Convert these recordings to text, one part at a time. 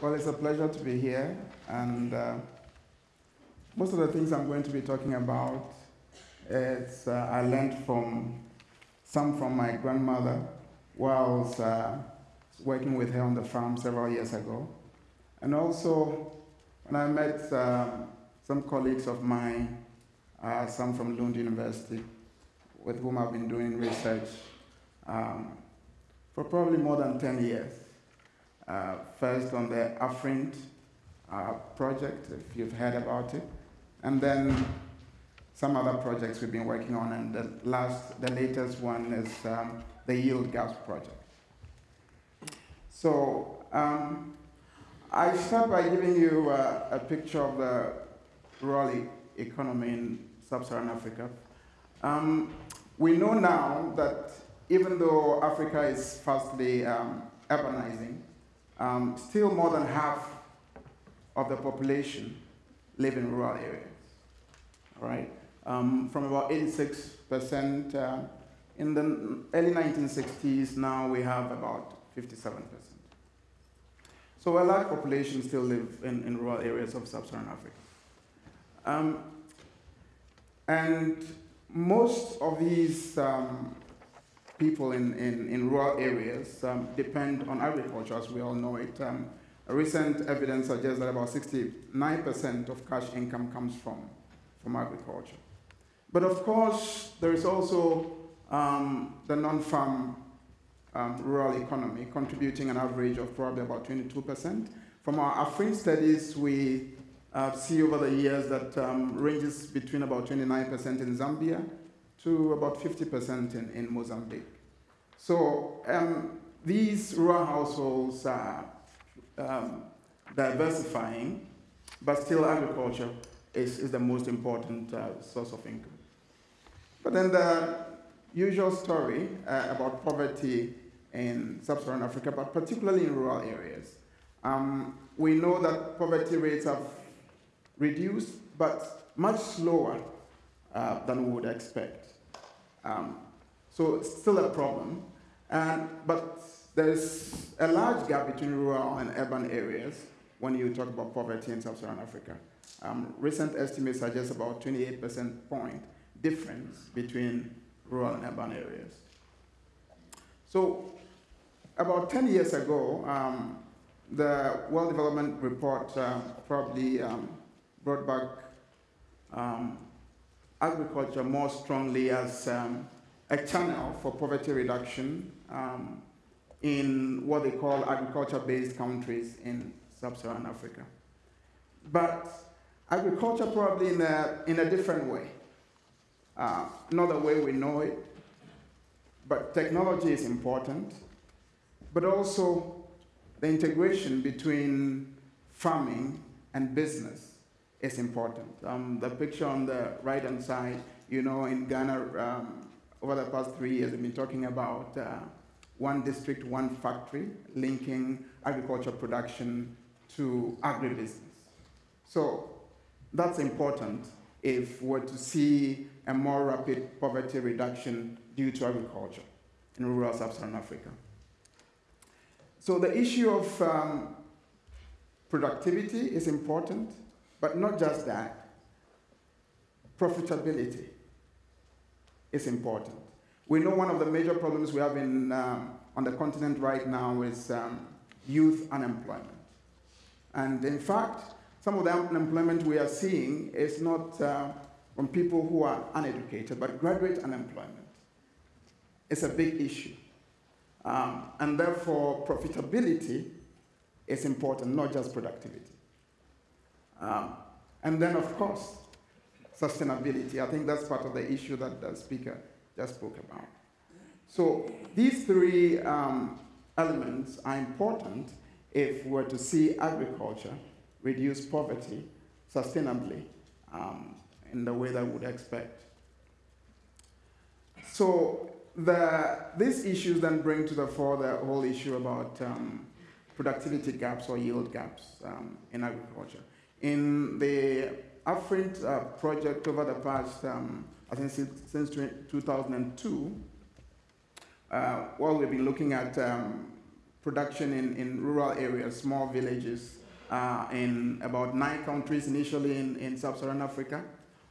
Well, it's a pleasure to be here, and uh, most of the things I'm going to be talking about is uh, I learned from some from my grandmother was uh, working with her on the farm several years ago, and also when I met um, some colleagues of mine, uh, some from Lund University, with whom I've been doing research um, for probably more than 10 years. Uh, first on the Afrint uh, project, if you've heard about it, and then some other projects we've been working on, and the last, the latest one is um, the Yield Gaps project. So um, I start by giving you uh, a picture of the rural economy in sub-Saharan Africa. Um, we know now that even though Africa is fastly um, urbanizing, um, still more than half of the population live in rural areas. All right, um, from about 86% uh, in the early 1960s, now we have about 57%. So a large population still live in, in rural areas of sub-Saharan Africa. Um, and most of these um, people in, in, in rural areas um, depend on agriculture, as we all know it. Um, recent evidence suggests that about 69% of cash income comes from, from agriculture. But of course, there is also um, the non-farm um, rural economy, contributing an average of probably about 22%. From our Afrint studies, we uh, see over the years that um, ranges between about 29% in Zambia to about 50% in, in Mozambique. So um, these rural households are um, diversifying, but still agriculture is, is the most important uh, source of income. But then the usual story uh, about poverty in sub-Saharan Africa, but particularly in rural areas. Um, we know that poverty rates have reduced, but much slower uh, than we would expect. Um, so it's still a problem, and, but there's a large gap between rural and urban areas when you talk about poverty in sub-Saharan Africa. Um, recent estimates suggest about 28% point difference between rural and urban areas. So about 10 years ago, um, the World Development Report uh, probably um, brought back um, agriculture more strongly as um, a channel for poverty reduction um, in what they call agriculture-based countries in sub-Saharan Africa. But agriculture probably in a, in a different way. Uh, not the way we know it, but technology is important, but also the integration between farming and business is important. Um, the picture on the right-hand side, you know, in Ghana, um, over the past three years, we've been talking about uh, one district, one factory, linking agriculture production to agribusiness. So that's important if we're to see a more rapid poverty reduction due to agriculture in rural sub-Saharan Africa. So the issue of um, productivity is important, but not just that. Profitability is important. We know one of the major problems we have in, um, on the continent right now is um, youth unemployment. And in fact, some of the unemployment we are seeing is not uh, from people who are uneducated, but graduate unemployment. It's a big issue. Um, and therefore, profitability is important, not just productivity. Um, and then, of course, sustainability. I think that's part of the issue that the speaker just spoke about. So these three um, elements are important if we're to see agriculture reduce poverty sustainably um, in the way that we would expect. So the, these issues then bring to the fore the whole issue about um, productivity gaps or yield gaps um, in agriculture. In the Afrint uh, project over the past, um, I think since, since 2002, uh, well, we've been looking at um, production in, in rural areas, small villages, uh, in about nine countries initially in, in sub-Saharan Africa.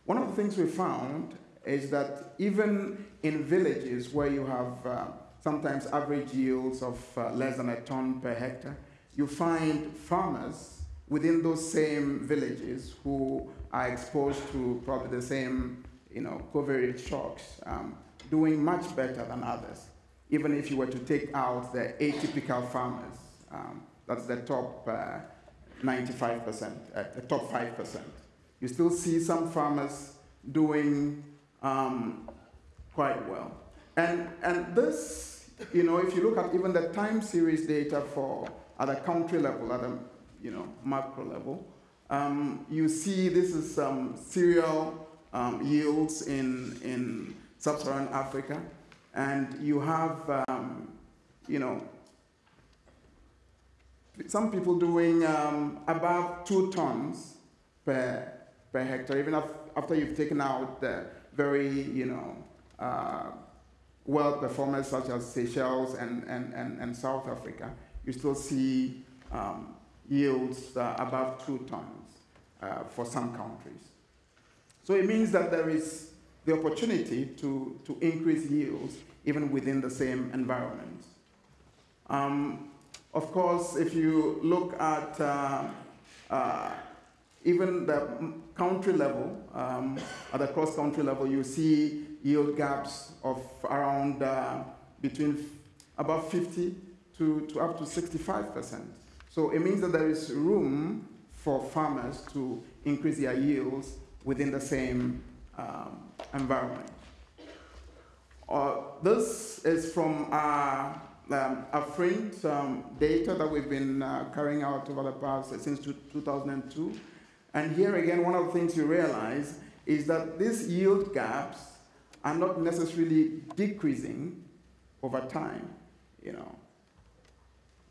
One of the things we found is that even in villages where you have uh, sometimes average yields of uh, less than a ton per hectare, you find farmers within those same villages who are exposed to probably the same you know, covariate shocks um, doing much better than others, even if you were to take out the atypical farmers. Um, that's the top uh, 95%, uh, the top 5%. You still see some farmers doing um, quite well. And, and this, you know, if you look at even the time series data for at a country level, at a you know, macro level, um, you see this is some cereal um, yields in, in sub-Saharan Africa, and you have, um, you know, some people doing um, above two tons per, per hectare, even after you've taken out the very, you know, uh, well performers such as Seychelles and, and, and, and South Africa, you still see um, yields uh, above two tons uh, for some countries. So it means that there is the opportunity to, to increase yields even within the same environment. Um, of course, if you look at uh, uh, even the country level, um, at the cross-country level, you see yield gaps of around uh, between about 50 to, to up to 65%. So it means that there is room for farmers to increase their yields within the same um, environment. Uh, this is from our um, Afrint um, data that we've been uh, carrying out over the past uh, since 2002. And here again, one of the things you realize is that these yield gaps are not necessarily decreasing over time, you know.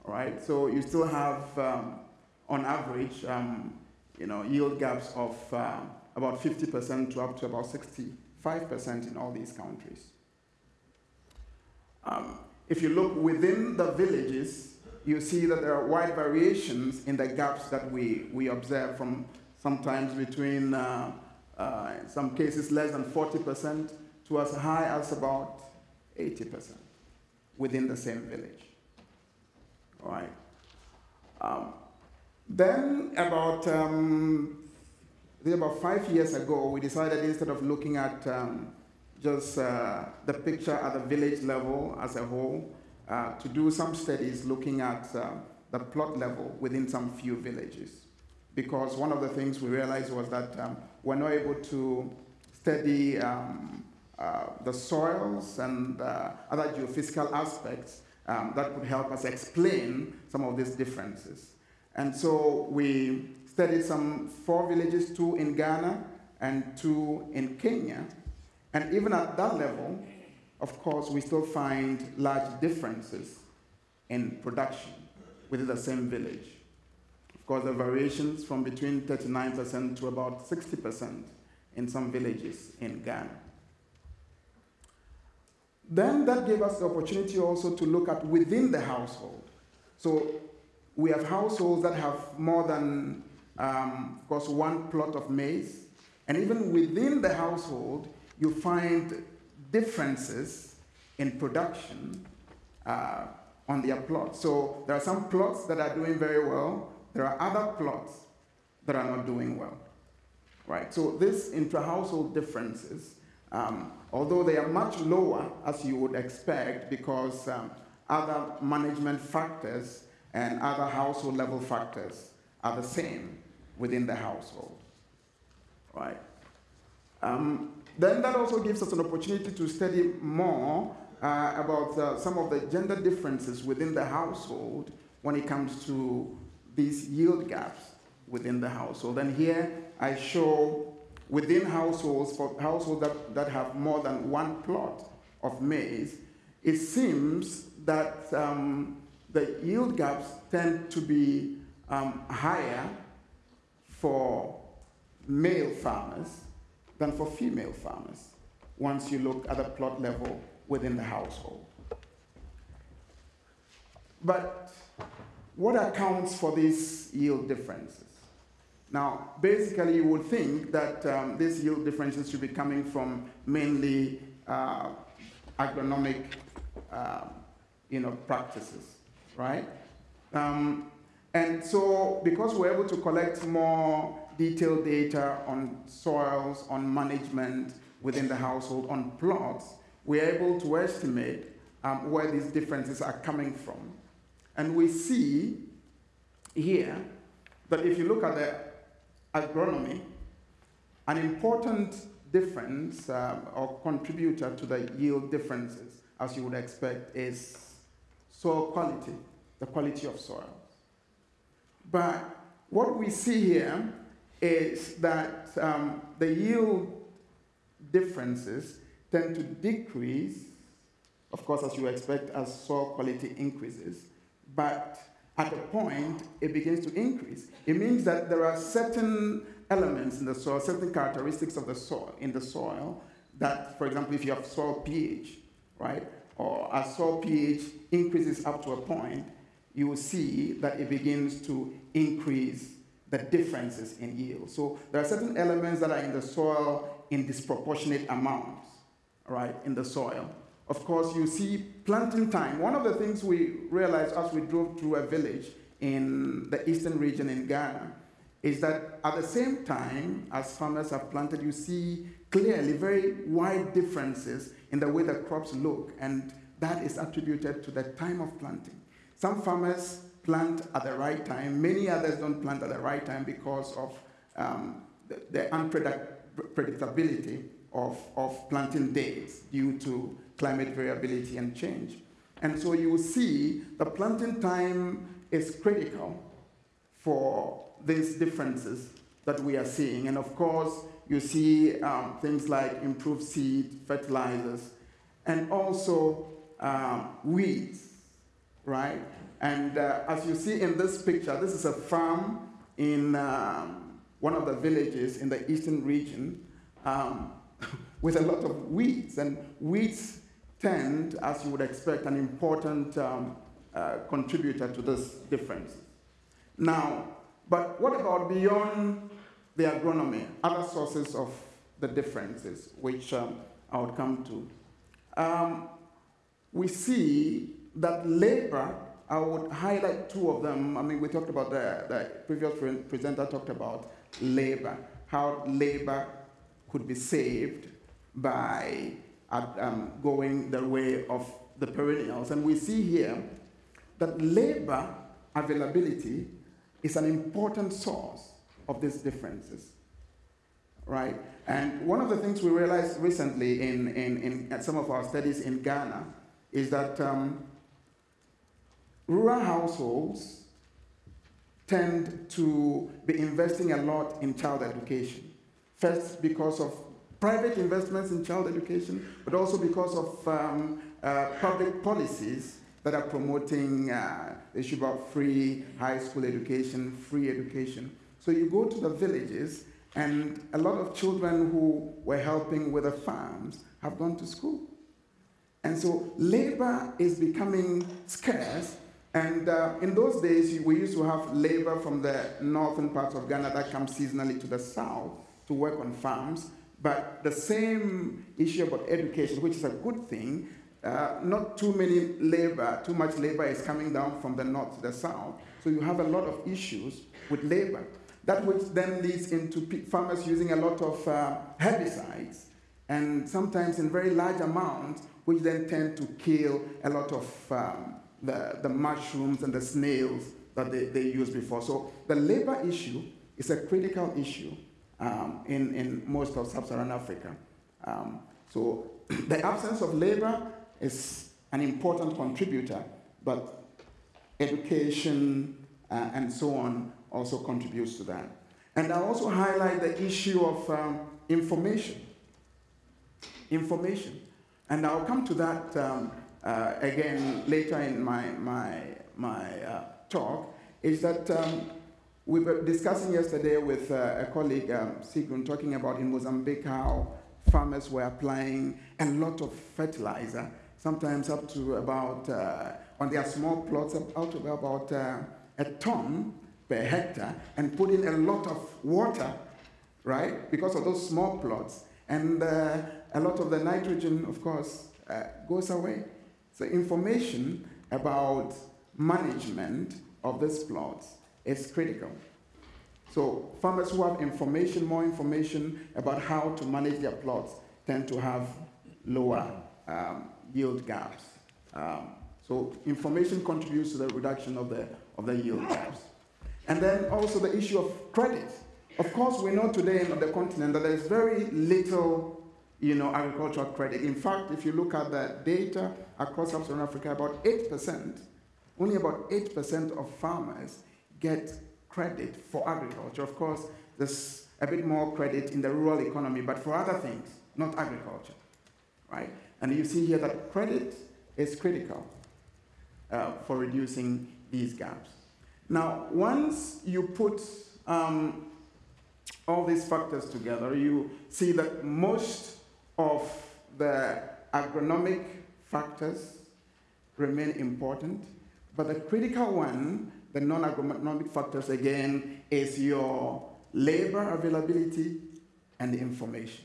Right, so you still have, um, on average, um, you know, yield gaps of uh, about 50% to up to about 65% in all these countries. Um, if you look within the villages, you see that there are wide variations in the gaps that we, we observe from sometimes between, uh, uh, in some cases, less than 40% to as high as about 80% within the same village. Right. Um, then about um, about five years ago, we decided instead of looking at um, just uh, the picture at the village level as a whole, uh, to do some studies looking at uh, the plot level within some few villages. Because one of the things we realized was that um, we're not able to study um, uh, the soils and uh, other geophysical aspects um, that could help us explain some of these differences. And so we studied some four villages, two in Ghana and two in Kenya. And even at that level, of course, we still find large differences in production within the same village. Of course, are variations from between 39% to about 60% in some villages in Ghana. Then that gave us the opportunity also to look at within the household. So we have households that have more than, um, of course, one plot of maize. And even within the household, you find differences in production uh, on their plots. So there are some plots that are doing very well. There are other plots that are not doing well. Right? So this intra-household differences, um, although they are much lower as you would expect because um, other management factors and other household level factors are the same within the household. Right? Um, then that also gives us an opportunity to study more uh, about uh, some of the gender differences within the household when it comes to these yield gaps within the household. And here I show within households, for households that, that have more than one plot of maize, it seems that um, the yield gaps tend to be um, higher for male farmers than for female farmers once you look at the plot level within the household. But what accounts for these yield differences? Now, basically, you would think that um, these yield differences should be coming from mainly uh, agronomic, uh, you know, practices, right? Um, and so, because we're able to collect more detailed data on soils, on management within the household, on plots, we're able to estimate um, where these differences are coming from. And we see here that if you look at the agronomy, an important difference um, or contributor to the yield differences, as you would expect, is soil quality, the quality of soil. But what we see here is that um, the yield differences tend to decrease, of course, as you expect, as soil quality increases. But at a point, it begins to increase. It means that there are certain elements in the soil, certain characteristics of the soil in the soil that, for example, if you have soil pH, right, or as soil pH increases up to a point, you will see that it begins to increase the differences in yield. So there are certain elements that are in the soil in disproportionate amounts, right, in the soil. Of course, you see planting time. One of the things we realized as we drove through a village in the eastern region in Ghana is that at the same time as farmers have planted, you see clearly very wide differences in the way the crops look, and that is attributed to the time of planting. Some farmers plant at the right time, many others don't plant at the right time because of um, the, the unpredictability of, of planting dates due to climate variability and change. And so you will see the planting time is critical for these differences that we are seeing. And of course, you see um, things like improved seed, fertilizers, and also um, weeds, right? And uh, as you see in this picture, this is a farm in um, one of the villages in the eastern region um, with a lot of weeds. And weeds tend, as you would expect, an important um, uh, contributor to this difference. Now, but what about beyond the agronomy, other sources of the differences, which um, I would come to? Um, we see that labor, I would highlight two of them. I mean, we talked about the, the previous presenter talked about labor, how labor could be saved by um, going the way of the perennials. And we see here that labor availability is an important source of these differences, right? And one of the things we realized recently in, in, in some of our studies in Ghana is that um, rural households tend to be investing a lot in child education. First, because of private investments in child education, but also because of um, uh, public policies that are promoting uh, the issue about free high school education, free education. So you go to the villages, and a lot of children who were helping with the farms have gone to school. And so labor is becoming scarce. And uh, in those days, we used to have labor from the northern parts of Ghana that comes seasonally to the south to work on farms. But the same issue about education, which is a good thing, uh, not too many labor, too much labor is coming down from the north to the south. So you have a lot of issues with labor. That which then leads into farmers using a lot of uh, herbicides, and sometimes in very large amounts, which then tend to kill a lot of um, the, the mushrooms and the snails that they, they used before. So the labor issue is a critical issue um, in, in most of sub-Saharan Africa. Um, so the absence of labor is an important contributor, but education uh, and so on also contributes to that. And I also highlight the issue of um, information. Information. And I'll come to that um, uh, again later in my, my, my uh, talk, is that um, we were discussing yesterday with uh, a colleague, um, Sigrun, talking about in Mozambique how farmers were applying a lot of fertilizer, sometimes up to about uh, on their small plots out to about uh, a ton per hectare and put in a lot of water, right, because of those small plots. And uh, a lot of the nitrogen, of course, uh, goes away. So information about management of these plots is critical. So farmers who have information, more information about how to manage their plots, tend to have lower um, yield gaps. Um, so information contributes to the reduction of the, of the yield gaps. And then also the issue of credit. Of course, we know today on the continent that there is very little you know, agricultural credit. In fact, if you look at the data across sub-Saharan Africa, about 8%, only about 8% of farmers get credit for agriculture. Of course, there's a bit more credit in the rural economy, but for other things, not agriculture, right? And you see here that credit is critical uh, for reducing these gaps. Now, once you put um, all these factors together, you see that most of the agronomic factors remain important, but the critical one, the non-agronomic factors again, is your labor availability and the information,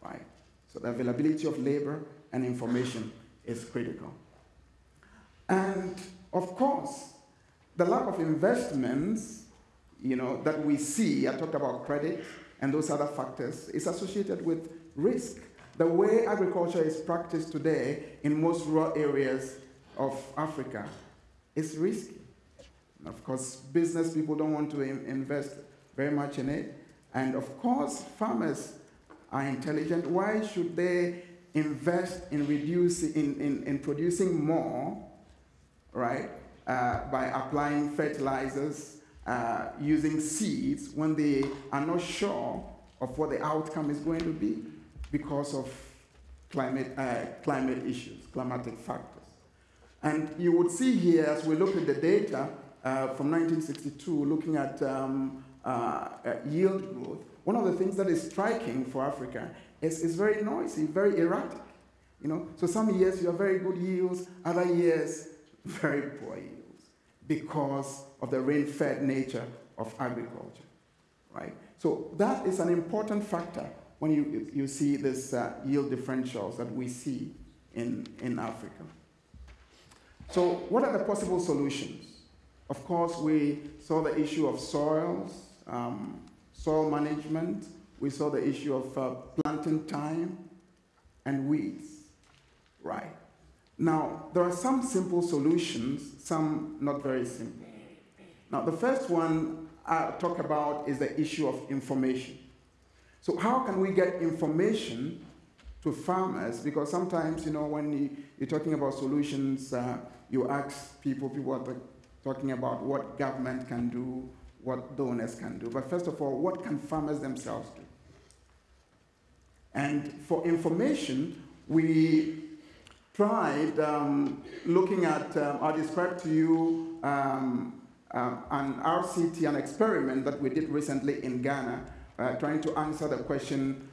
right? So the availability of labor and information is critical. And of course, the lack of investments, you know, that we see, I talked about credit and those other factors, is associated with risk. The way agriculture is practiced today in most rural areas of Africa is risky. Of course, business people don't want to invest very much in it. And of course, farmers are intelligent. Why should they invest in reducing, in, in, in producing more, right, uh, by applying fertilizers, uh, using seeds when they are not sure of what the outcome is going to be because of climate, uh, climate issues, climatic factors. And you would see here, as we look at the data uh, from 1962, looking at um, uh, yield growth, one of the things that is striking for Africa is, is very noisy, very erratic. You know, so some years you have very good yields, other years very poor yields because of the rain-fed nature of agriculture, right? So that is an important factor when you, you see this uh, yield differentials that we see in, in Africa. So what are the possible solutions? Of course, we saw the issue of soils, um, soil management. We saw the issue of uh, planting time and weeds, right? Now, there are some simple solutions, some not very simple. Now, the first one I'll talk about is the issue of information. So how can we get information to farmers? Because sometimes, you know, when you, are talking about solutions, uh, you ask people, people are talking about what government can do, what donors can do. But first of all, what can farmers themselves do? And for information, we tried um, looking at, um, I'll describe to you um, uh, an RCT, an experiment that we did recently in Ghana, uh, trying to answer the question,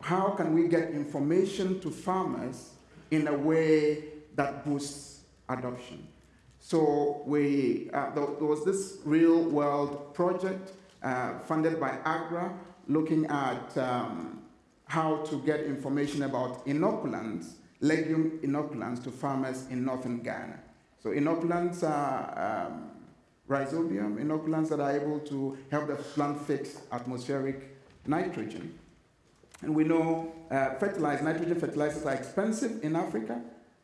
how can we get information to farmers in a way that boosts adoption? So we, uh, there, was this real world project uh, funded by AGRA looking at um, how to get information about inoculants, legume inoculants to farmers in northern Ghana. So inoculants are um, rhizobium, inoculants that are able to help the plant fix atmospheric nitrogen. And we know uh, fertilized nitrogen fertilizers are expensive in Africa.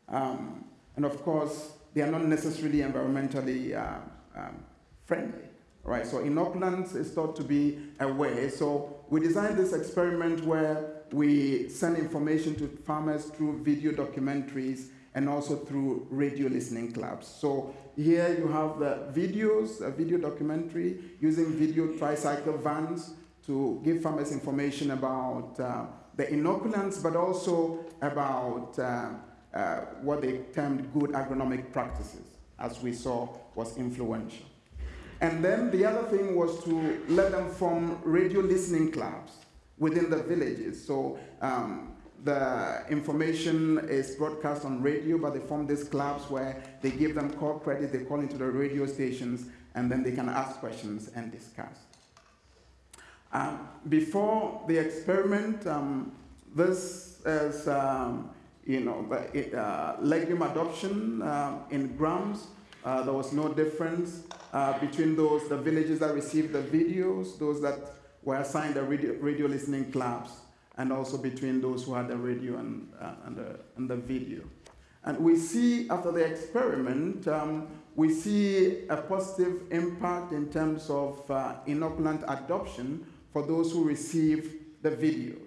Um, and of course, they are not necessarily environmentally uh, um, friendly. Right, so inoculants is thought to be a way. So we designed this experiment where we send information to farmers through video documentaries and also through radio listening clubs. So here you have the videos, a video documentary using video tricycle vans to give farmers information about uh, the inoculants, but also about uh, uh, what they termed good agronomic practices, as we saw was influential. And then the other thing was to let them form radio listening clubs within the villages. So um, the information is broadcast on radio, but they form these clubs where they give them call credit, they call into the radio stations, and then they can ask questions and discuss. Um, before the experiment, um, this is, um, you know, the, uh, legume adoption uh, in grams. Uh, there was no difference uh, between those, the villages that received the videos, those that were assigned the radio, radio listening clubs, and also between those who had the radio and, uh, and, the, and the video. And we see after the experiment, um, we see a positive impact in terms of uh, inoculant adoption for those who receive the videos,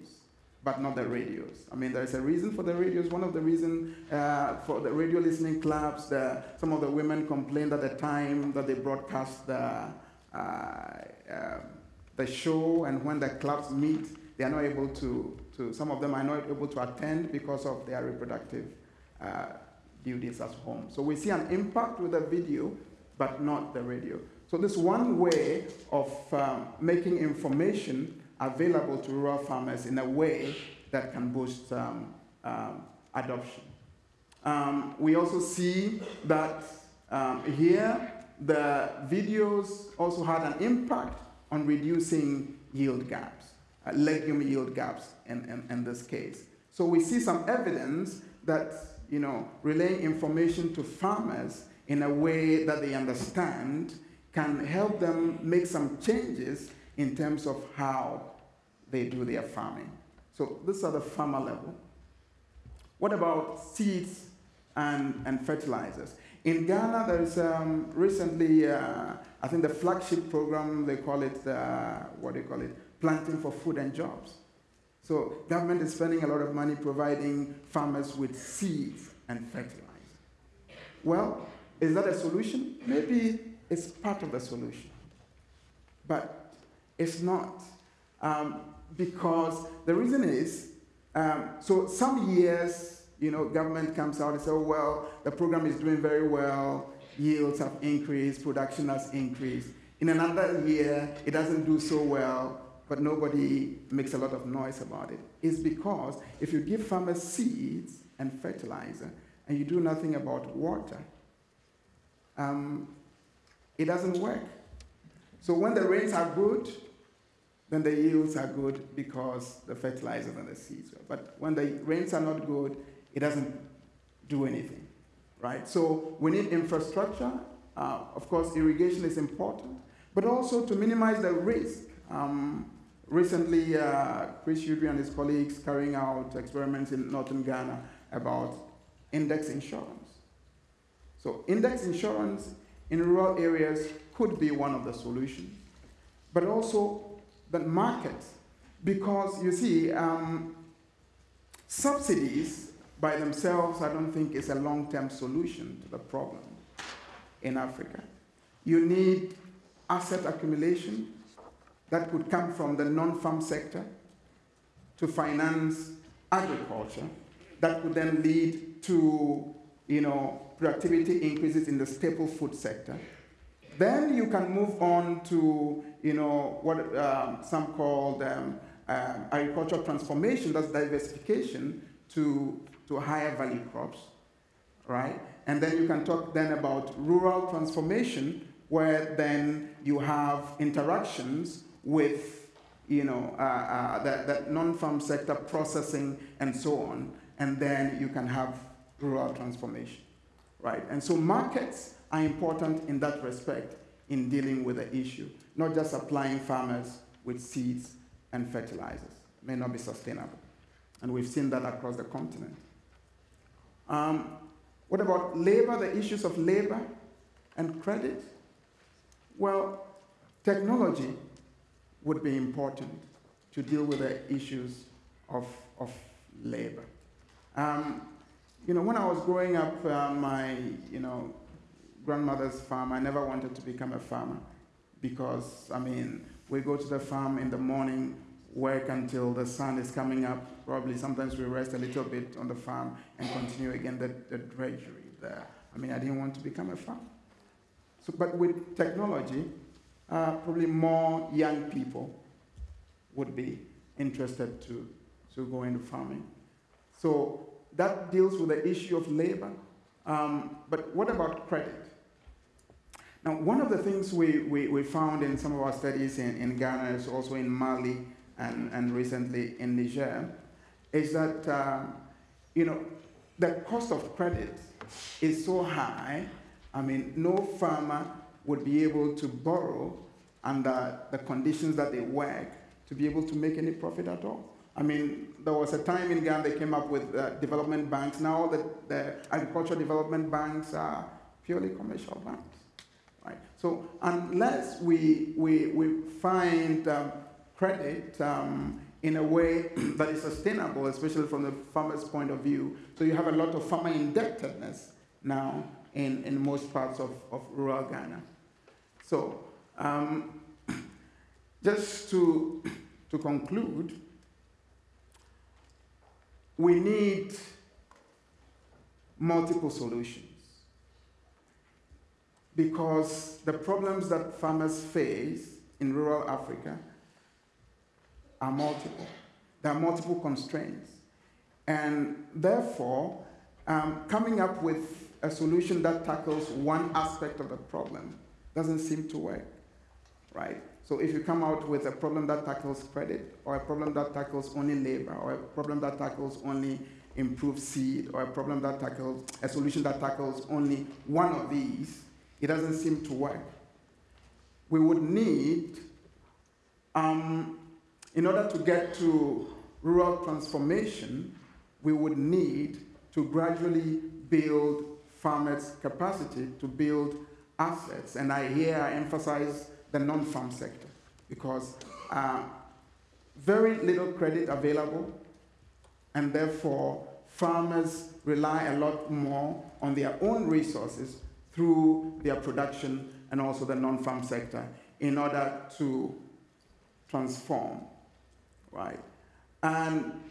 but not the radios. I mean, there's a reason for the radios. One of the reasons uh, for the radio listening clubs, the, some of the women complained at the time that they broadcast the, uh, uh, the show, and when the clubs meet, they are not able to, to, some of them are not able to attend because of their reproductive uh, duties at home. So we see an impact with the video, but not the radio. So this one way of um, making information available to rural farmers in a way that can boost um, um, adoption. Um, we also see that um, here the videos also had an impact on reducing yield gaps, uh, legume yield gaps in, in, in this case. So we see some evidence that you know, relaying information to farmers in a way that they understand can help them make some changes in terms of how they do their farming. So this are the farmer level. What about seeds and, and fertilizers? In Ghana, there is um, recently, uh, I think the flagship program, they call it, uh, what do you call it? Planting for Food and Jobs. So government is spending a lot of money providing farmers with seeds and fertilizer. Well, is that a solution? Maybe it's part of the solution. But it's not. Um, because the reason is, um, so some years, you know, government comes out and says, oh, well, the program is doing very well, yields have increased, production has increased. In another year, it doesn't do so well, but nobody makes a lot of noise about it. It's because if you give farmers seeds and fertilizer and you do nothing about water, um, it doesn't work. So when the rains are good, then the yields are good because the fertilizers and the seeds. But when the rains are not good, it doesn't do anything, right? So we need infrastructure. Uh, of course, irrigation is important, but also to minimize the risk. Um, recently, uh, Chris Udry and his colleagues carrying out experiments in northern Ghana about index insurance. So index insurance in rural areas could be one of the solutions, but also the market, because you see, um, subsidies by themselves, I don't think is a long-term solution to the problem in Africa. You need asset accumulation that could come from the non-farm sector to finance agriculture that could then lead to you know, productivity increases in the staple food sector. Then you can move on to, you know, what um, some call um, uh, agricultural transformation, that's diversification to, to higher value crops, right? And then you can talk then about rural transformation, where then you have interactions with, you know, uh, uh, that non-farm sector processing and so on, and then you can have rural transformation, right? And so markets are important in that respect in dealing with the issue, not just supplying farmers with seeds and fertilizers. It may not be sustainable. And we've seen that across the continent. Um, what about labor, the issues of labor and credit? Well, technology would be important to deal with the issues of, of labor. Um, you know, when I was growing up, uh, my, you know, grandmother's farm, I never wanted to become a farmer because, I mean, we go to the farm in the morning, work until the sun is coming up. Probably sometimes we rest a little bit on the farm and continue again the, the drudgery there. I mean, I didn't want to become a farmer. So, but with technology, uh, probably more young people would be interested to, to go into farming. So that deals with the issue of labor. Um, but what about credit? One of the things we, we, we found in some of our studies in, in Ghana, is also in Mali, and, and recently in Niger, is that, um, you know, the cost of credit is so high. I mean, no farmer would be able to borrow under the conditions that they work to be able to make any profit at all. I mean, there was a time in Ghana they came up with uh, development banks. Now the, the agricultural development banks are purely commercial banks. So unless we, we, we find um, credit um, in a way that is sustainable, especially from the farmer's point of view. So you have a lot of farmer indebtedness now in, in most parts of, of rural Ghana. So um, just to, to conclude, we need multiple solutions because the problems that farmers face in rural Africa are multiple. There are multiple constraints. And therefore, um, coming up with a solution that tackles one aspect of the problem doesn't seem to work, right? So if you come out with a problem that tackles credit, or a problem that tackles only labor, or a problem that tackles only improved seed, or a problem that tackles a solution that tackles only one of these, it doesn't seem to work. We would need um, in order to get to rural transformation, we would need to gradually build farmers' capacity to build assets. And I here emphasize the non-farm sector because uh, very little credit available, and therefore farmers rely a lot more on their own resources through their production and also the non-farm sector in order to transform right? And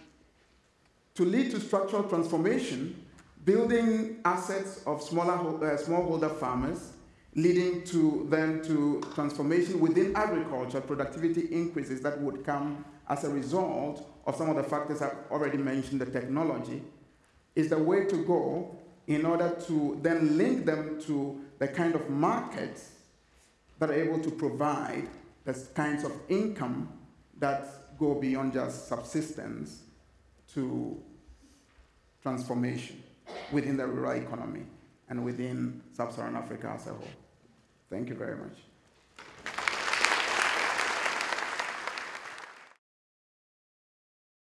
to lead to structural transformation, building assets of smaller uh, smallholder farmers, leading to then to transformation within agriculture, productivity increases that would come as a result of some of the factors I've already mentioned, the technology, is the way to go in order to then link them to the kind of markets that are able to provide the kinds of income that go beyond just subsistence to transformation within the rural economy and within sub-Saharan Africa as a whole. Thank you very much.